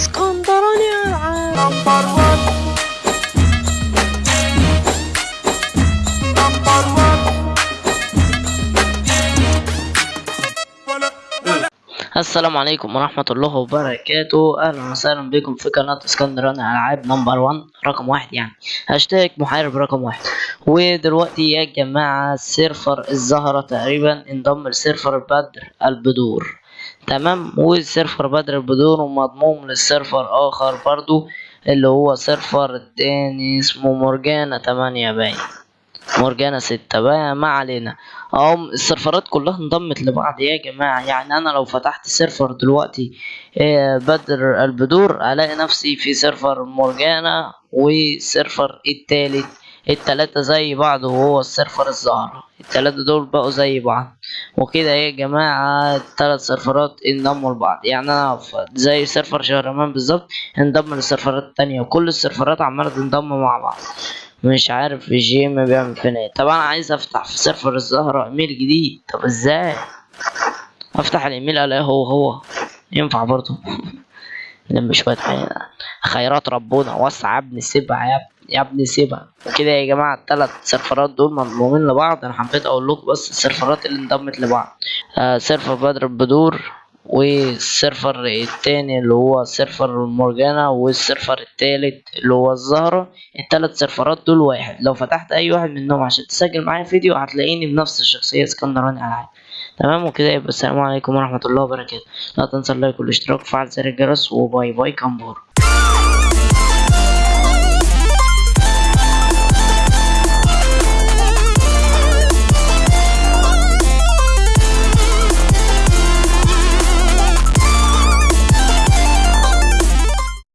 اسكندراني العاب number 1 number 1 السلام عليكم ورحمة الله وبركاته. أهلا وسهلا بكم في قناة اسكندراني ألعاب number 1 رقم واحد يعني. هاشتاج محارب رقم واحد. ودلوقتي يا جماعة server الزهرة تقريبا انضم ل server بدر البدور. تمام؟ و server بدر البدور ومضموم لل server آخر برضو اللي هو server التاني اسمه مورجانا تمانية باين. مورجانا ستة بقى ما علينا. اهو السيرفرات كلها انضمت لبعض يا جماعة. يعني أنا لو فتحت server دلوقتي آه، بدر البدور ألاقي نفسي في server مورجانا و server التالت التلاتة زي بعض وهو ال server الزهرة. التلاتة دول بقوا زي بعض. وكده يا جماعة التلات سيرفرات انضموا لبعض. يعني أنا زي server شهرمان بالظبط انضم للسيرفرات التانية وكل السيرفرات عمالة تنضم مع بعض. مش عارف ال game بيعمل فين إيه. طب أنا عايز أفتح في server الزهرة إيميل جديد. طب إزاي؟ أفتح الإيميل ألاقيه هو هو. ينفع برضه؟ نلم شوية خير- خيرات ربنا. وسع يا ابني سيبها يا ابني. يا ابني سيبها. وكده يا جماعة التلات سيرفرات دول مضمومين لبعض. أنا حبيت أقول لكم بس السيرفرات اللي انضمت لبعض. آه server بدر البدور وال server التاني اللي هو server مورجانا وال server التالت اللي هو الزهرة. التلات سيرفرات دول واحد. لو فتحت أي واحد منهم عشان تسجل معايا فيديو هتلاقيني بنفس الشخصية اسكندراني العاب تمام؟ وكده يبقى السلام عليكم ورحمة الله وبركاته. لا تنسى ال like والاشتراك وفعل زر الجرس و bye bye كامبور